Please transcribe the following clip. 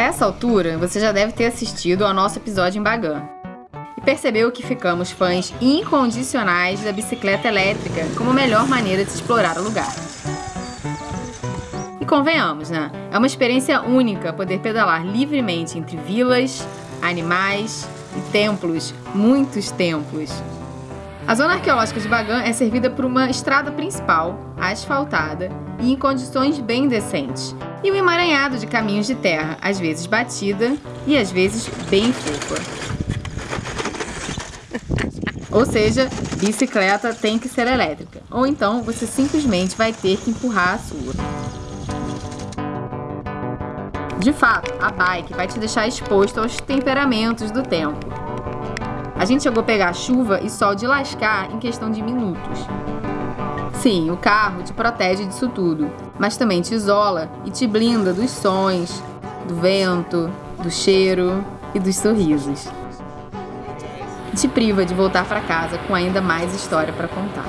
A essa altura, você já deve ter assistido ao nosso episódio em Bagan e percebeu que ficamos fãs incondicionais da bicicleta elétrica como melhor maneira de explorar o lugar. E convenhamos, né? É uma experiência única poder pedalar livremente entre vilas, animais e templos, muitos templos. A zona arqueológica de Bagan é servida por uma estrada principal, asfaltada e em condições bem decentes, e um emaranhado de caminhos de terra, às vezes batida e às vezes bem fofa. Ou seja, bicicleta tem que ser elétrica, ou então você simplesmente vai ter que empurrar a sua. De fato, a bike vai te deixar exposto aos temperamentos do tempo. A gente chegou a pegar chuva e sol de lascar em questão de minutos. Sim, o carro te protege disso tudo, mas também te isola e te blinda dos sons, do vento, do cheiro e dos sorrisos. Te priva de voltar para casa com ainda mais história para contar.